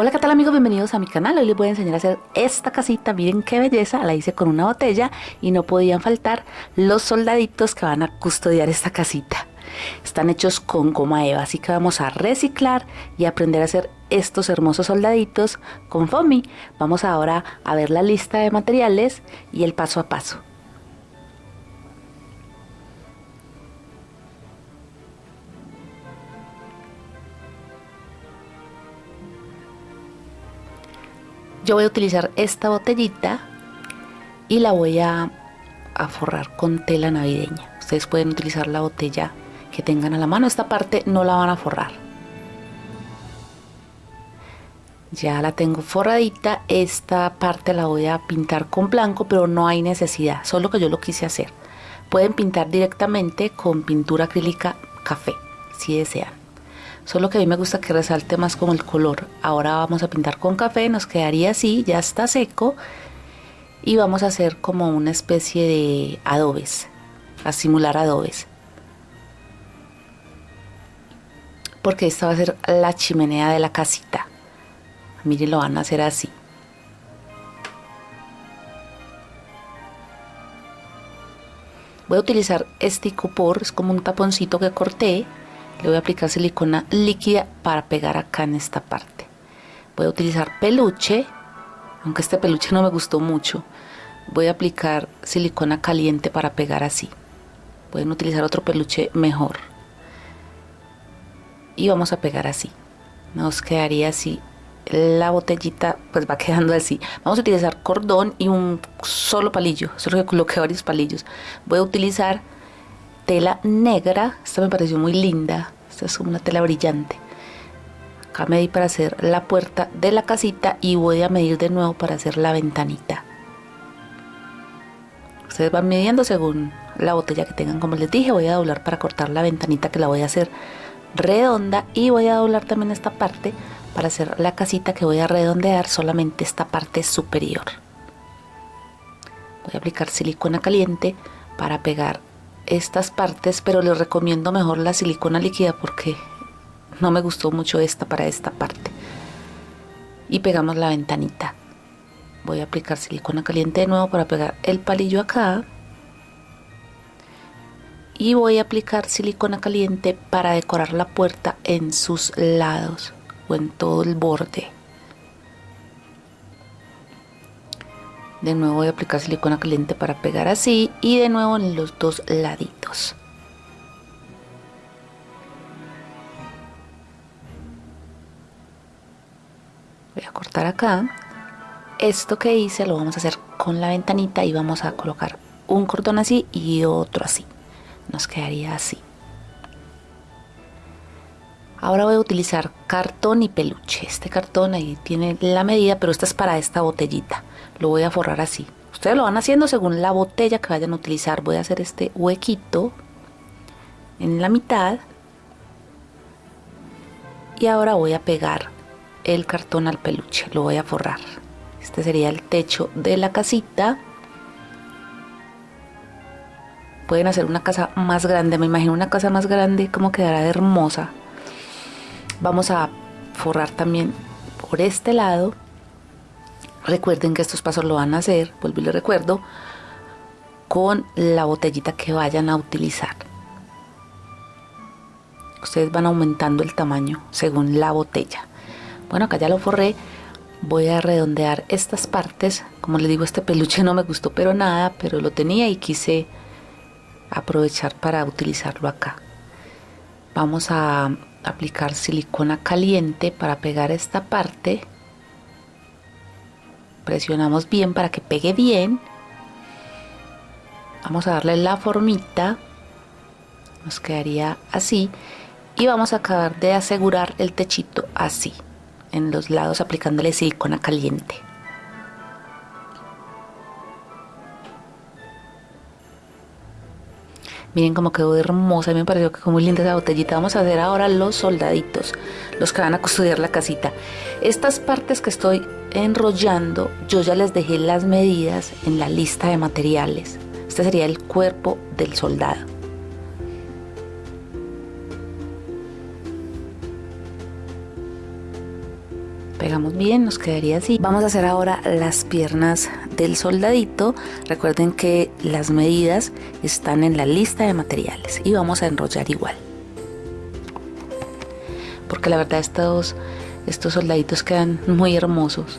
Hola, ¿qué tal amigos? Bienvenidos a mi canal. Hoy les voy a enseñar a hacer esta casita. Miren qué belleza. La hice con una botella y no podían faltar los soldaditos que van a custodiar esta casita. Están hechos con goma eva, así que vamos a reciclar y aprender a hacer estos hermosos soldaditos con foamy. Vamos ahora a ver la lista de materiales y el paso a paso. Yo voy a utilizar esta botellita y la voy a, forrar con tela navideña. Ustedes pueden utilizar la botella que tengan a la mano. Esta parte no la van a forrar. Ya la tengo forradita. Esta parte la voy a pintar con blanco, pero no hay necesidad. Solo que yo lo quise hacer. Pueden pintar directamente con pintura acrílica café, si desean. Solo que a mí me gusta que resalte más como el color. Ahora vamos a pintar con café, nos quedaría así, ya está seco. Y vamos a hacer como una especie de adobes, a simular adobes. Porque esta va a ser la chimenea de la casita. Miren, lo van a hacer así. Voy a utilizar este copor, es como un taponcito que corté le voy a aplicar silicona líquida para pegar acá en esta parte. Voy a utilizar peluche aunque este peluche no me gustó mucho. Voy a aplicar silicona caliente para pegar así. Pueden utilizar otro peluche mejor. Y vamos a pegar así. Nos quedaría así. La botellita pues va quedando así. Vamos a utilizar cordón y un solo palillo. Solo que coloqué varios palillos. Voy a utilizar tela negra, esta me pareció muy linda, esta es una tela brillante. Acá medí para hacer la puerta de la casita y voy a medir de nuevo para hacer la ventanita. Ustedes van midiendo según la botella que tengan, como les dije, voy a doblar para cortar la ventanita que la voy a hacer redonda y voy a doblar también esta parte para hacer la casita que voy a redondear solamente esta parte superior. Voy a aplicar silicona caliente para pegar estas partes, pero les recomiendo mejor la silicona líquida porque no me gustó mucho esta para esta parte. Y pegamos la ventanita. Voy a aplicar silicona caliente de nuevo para pegar el palillo acá. Y voy a aplicar silicona caliente para decorar la puerta en sus lados o en todo el borde. De nuevo voy a aplicar silicona caliente para pegar así y de nuevo en los dos laditos. Voy a cortar acá. Esto que hice lo vamos a hacer con la ventanita y vamos a colocar un cordón así y otro así. Nos quedaría así ahora voy a utilizar cartón y peluche. Este cartón ahí tiene la medida pero esta es para esta botellita. Lo voy a forrar así. Ustedes lo van haciendo según la botella que vayan a utilizar. Voy a hacer este huequito en la mitad. Y ahora voy a pegar el cartón al peluche. Lo voy a forrar. Este sería el techo de la casita. Pueden hacer una casa más grande. Me imagino una casa más grande como quedará hermosa vamos a forrar también por este lado Recuerden que estos pasos lo van a hacer, vuelvo y les recuerdo, con la botellita que vayan a utilizar. Ustedes van aumentando el tamaño según la botella. Bueno, acá ya lo forré. Voy a redondear estas partes. Como les digo, este peluche no me gustó pero nada, pero lo tenía y quise aprovechar para utilizarlo acá. Vamos a aplicar silicona caliente para pegar esta parte. Presionamos bien para que pegue bien. Vamos a darle la formita. Nos quedaría así. Y vamos a acabar de asegurar el techito así en los lados aplicándole silicona caliente Miren cómo quedó hermosa, a me pareció que quedó muy linda esa botellita. Vamos a hacer ahora los soldaditos, los que van a custodiar la casita. Estas partes que estoy enrollando, yo ya les dejé las medidas en la lista de materiales. Este sería el cuerpo del soldado. Pegamos bien, nos quedaría así. Vamos a hacer ahora las piernas del soldadito. Recuerden que las medidas están en la lista de materiales y vamos a enrollar igual. Porque la verdad estos, estos soldaditos quedan muy hermosos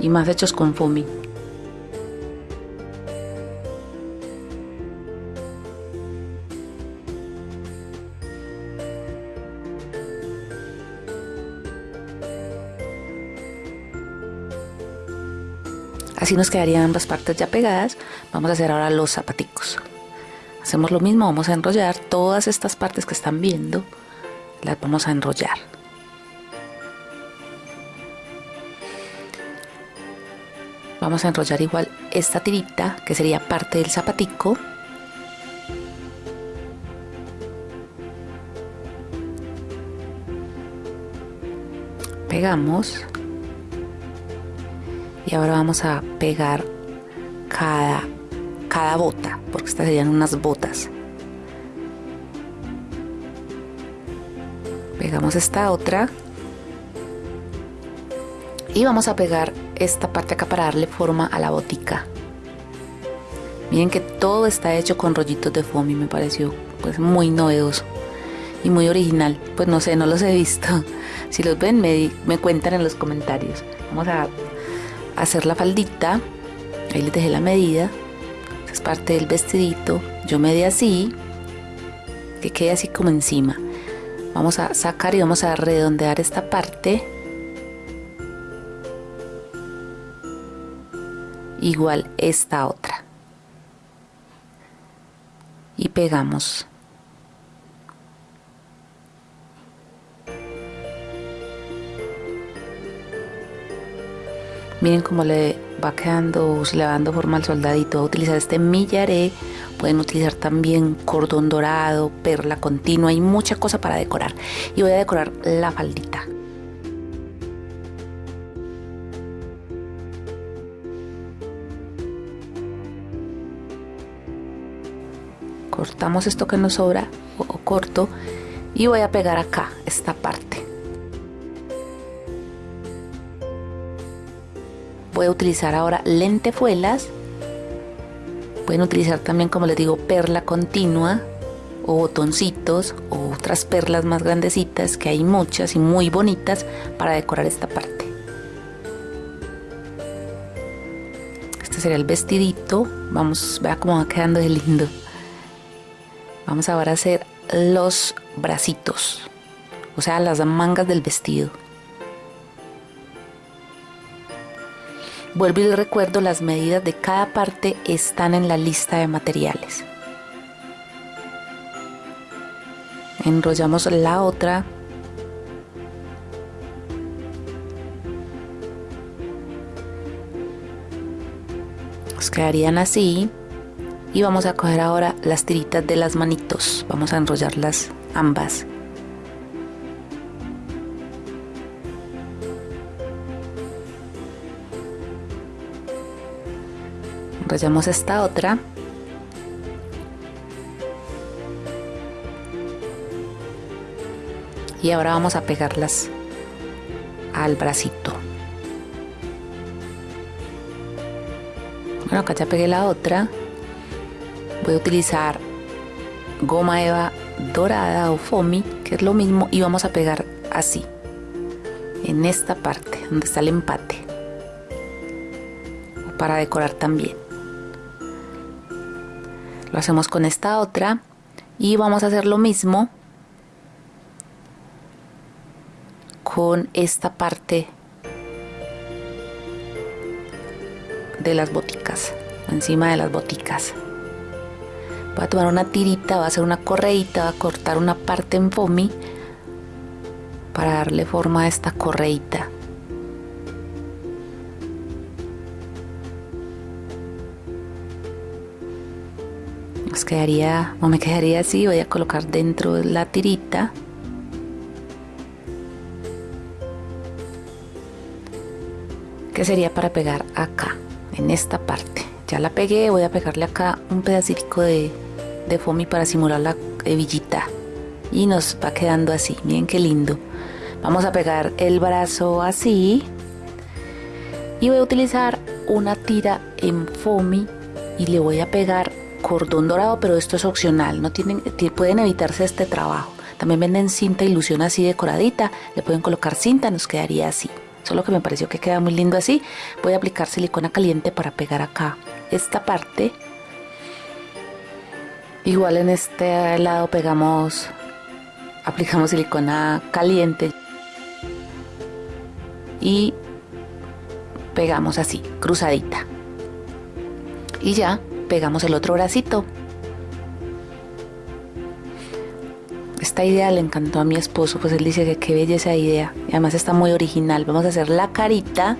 y más hechos con foamy. Así nos quedarían ambas partes ya pegadas. Vamos a hacer ahora los zapaticos. Hacemos lo mismo, vamos a enrollar todas estas partes que están viendo. Las vamos a enrollar. Vamos a enrollar igual esta tirita que sería parte del zapatico. Pegamos y ahora vamos a pegar cada, cada bota porque estas serían unas botas. Pegamos esta otra. Y vamos a pegar esta parte acá para darle forma a la botica. Miren que todo está hecho con rollitos de foamy me pareció pues muy novedoso y muy original. Pues no sé no los he visto. Si los ven me, me cuentan en los comentarios. Vamos a hacer la faldita. Ahí les dejé la medida. Es parte del vestidito. Yo medí así que quede así como encima. Vamos a sacar y vamos a redondear esta parte. Igual esta otra. Y pegamos Miren cómo le va quedando, se le va dando forma al soldadito. Voy a utilizar este millaré. Pueden utilizar también cordón dorado, perla continua. Hay mucha cosa para decorar. Y voy a decorar la faldita. Cortamos esto que nos sobra o corto y voy a pegar acá esta parte. Voy a utilizar ahora lentejuelas. Pueden utilizar también, como les digo, perla continua o botoncitos o otras perlas más grandecitas, que hay muchas y muy bonitas para decorar esta parte. Este sería el vestidito. Vamos, vea cómo va quedando de lindo. Vamos ahora a hacer los bracitos, o sea, las mangas del vestido. Vuelvo y recuerdo, las medidas de cada parte están en la lista de materiales. Enrollamos la otra. Nos quedarían así. Y vamos a coger ahora las tiritas de las manitos. Vamos a enrollarlas ambas. Enrollamos esta otra. Y ahora vamos a pegarlas al bracito. Bueno acá ya pegué la otra. Voy a utilizar goma eva dorada o foamy que es lo mismo y vamos a pegar así en esta parte donde está el empate para decorar también lo hacemos con esta otra y vamos a hacer lo mismo con esta parte de las boticas encima de las boticas. Voy a tomar una tirita voy a hacer una correita voy a cortar una parte en foamy para darle forma a esta correita quedaría o me quedaría así voy a colocar dentro de la tirita. Que sería para pegar acá en esta parte ya la pegué voy a pegarle acá un pedacito de, de foamy para simular la hebillita. Y nos va quedando así miren qué lindo. Vamos a pegar el brazo así. Y voy a utilizar una tira en foamy y le voy a pegar cordón dorado, pero esto es opcional, no tienen, pueden evitarse este trabajo. También venden cinta ilusión así decoradita, le pueden colocar cinta, nos quedaría así. Solo que me pareció que queda muy lindo así. Voy a aplicar silicona caliente para pegar acá esta parte. Igual en este lado pegamos, aplicamos silicona caliente y pegamos así, cruzadita. Y ya pegamos el otro bracito. Esta idea le encantó a mi esposo, pues él dice que qué bella esa idea. Además está muy original. Vamos a hacer la carita.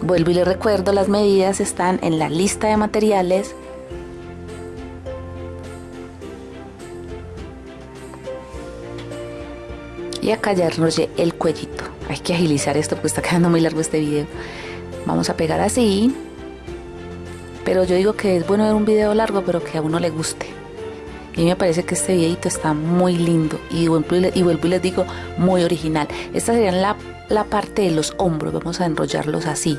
Vuelvo y le recuerdo, las medidas están en la lista de materiales. Y acá ya enrollé el cuellito. Hay que agilizar esto porque está quedando muy largo este video. Vamos a pegar así. Pero yo digo que es bueno ver un video largo, pero que a uno le guste. Y me parece que este videito está muy lindo y vuelvo y, les digo muy original. Esta sería la, la parte de los hombros, vamos a enrollarlos así.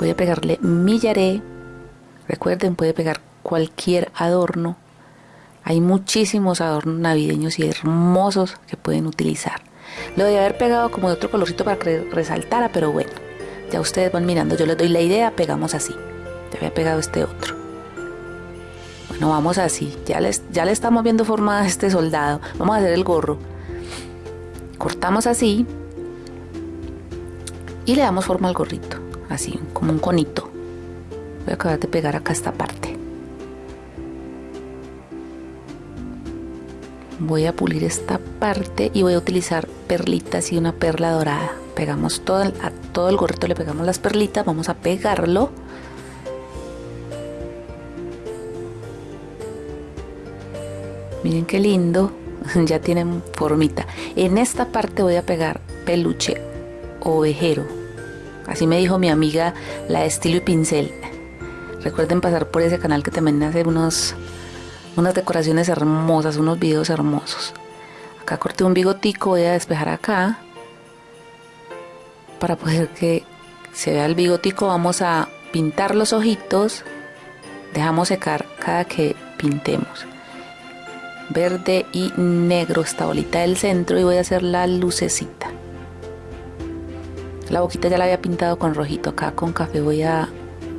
Voy a pegarle millaré. Recuerden, puede pegar cualquier adorno. Hay muchísimos adornos navideños y hermosos que pueden utilizar. Lo de haber pegado como de otro colorcito para que resaltara, pero bueno. Ya ustedes van mirando, yo les doy la idea, pegamos así. Ya había pegado este otro. Bueno, vamos así. Ya, les, ya le estamos viendo forma a este soldado. Vamos a hacer el gorro. Cortamos así. Y le damos forma al gorrito. Así, como un conito. Voy a acabar de pegar acá esta parte. Voy a pulir esta parte y voy a utilizar perlitas y una perla dorada. Pegamos todo el, a todo el gorrito le pegamos las perlitas vamos a pegarlo. Miren qué lindo ya tienen formita. En esta parte voy a pegar peluche ovejero. Así me dijo mi amiga la estilo y pincel. Recuerden pasar por ese canal que también hace unos unas decoraciones hermosas unos videos hermosos acá corté un bigotico voy a despejar acá para poder que se vea el bigotico vamos a pintar los ojitos dejamos secar cada que pintemos. Verde y negro esta bolita del centro y voy a hacer la lucecita. La boquita ya la había pintado con rojito acá con café voy a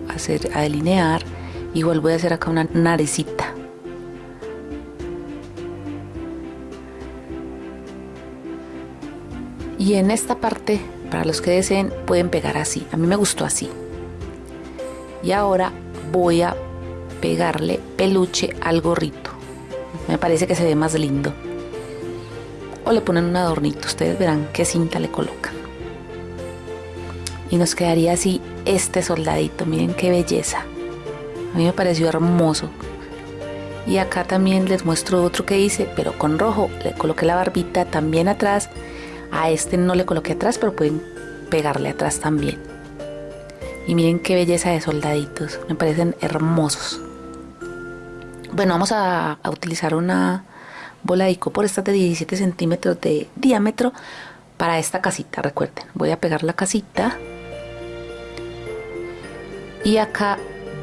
hacer a delinear igual voy a hacer acá una narecita y en esta parte para los que deseen pueden pegar así. A mí me gustó así. Y ahora voy a pegarle peluche al gorrito. Me parece que se ve más lindo. O le ponen un adornito. Ustedes verán qué cinta le colocan. Y nos quedaría así este soldadito. Miren qué belleza. A mí me pareció hermoso. Y acá también les muestro otro que hice, pero con rojo. Le coloqué la barbita también atrás a este no le coloqué atrás, pero pueden pegarle atrás también. Y miren qué belleza de soldaditos, me parecen hermosos. Bueno, vamos a, utilizar una bola de icopor, esta de 17 centímetros de diámetro para esta casita, recuerden. Voy a pegar la casita. Y acá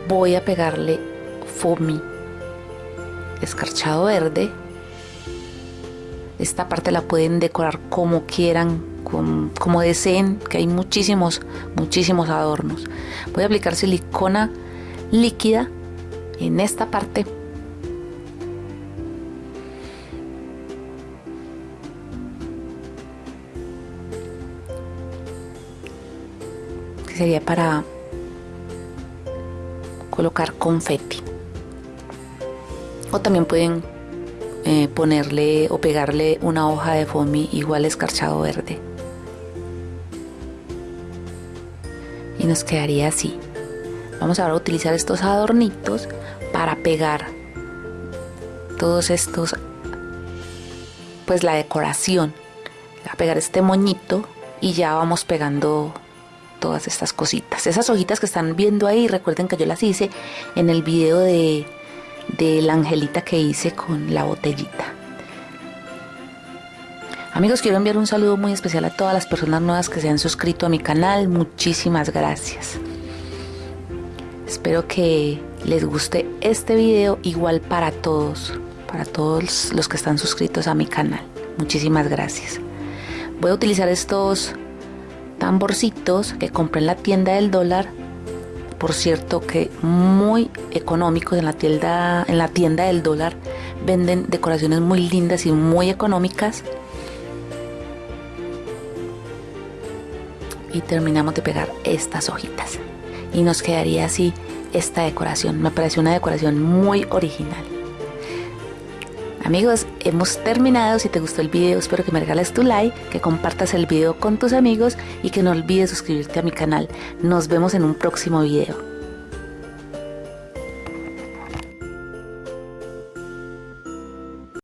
voy a pegarle foamy escarchado verde esta parte la pueden decorar como quieran, como, deseen, que hay muchísimos, muchísimos adornos. Voy a aplicar silicona líquida en esta parte. Sería para colocar confeti. O también pueden eh, ponerle o pegarle una hoja de foamy igual escarchado verde. Y nos quedaría así. Vamos ahora a utilizar estos adornitos para pegar todos estos, pues la decoración. A pegar este moñito y ya vamos pegando todas estas cositas. Esas hojitas que están viendo ahí, recuerden que yo las hice en el video de de la angelita que hice con la botellita. Amigos, quiero enviar un saludo muy especial a todas las personas nuevas que se han suscrito a mi canal. Muchísimas gracias. Espero que les guste este video igual para todos, para todos los que están suscritos a mi canal. Muchísimas gracias. Voy a utilizar estos tamborcitos que compré en la tienda del dólar por cierto que muy económicos en la tienda en la tienda del dólar venden decoraciones muy lindas y muy económicas. Y terminamos de pegar estas hojitas. Y nos quedaría así esta decoración. Me pareció una decoración muy original Amigos, hemos terminado. Si te gustó el video, espero que me regales tu like, que compartas el video con tus amigos y que no olvides suscribirte a mi canal. Nos vemos en un próximo video.